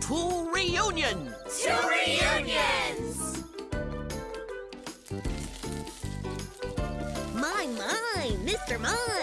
Two reunions! Two reunions! My, my, Mr. Mime!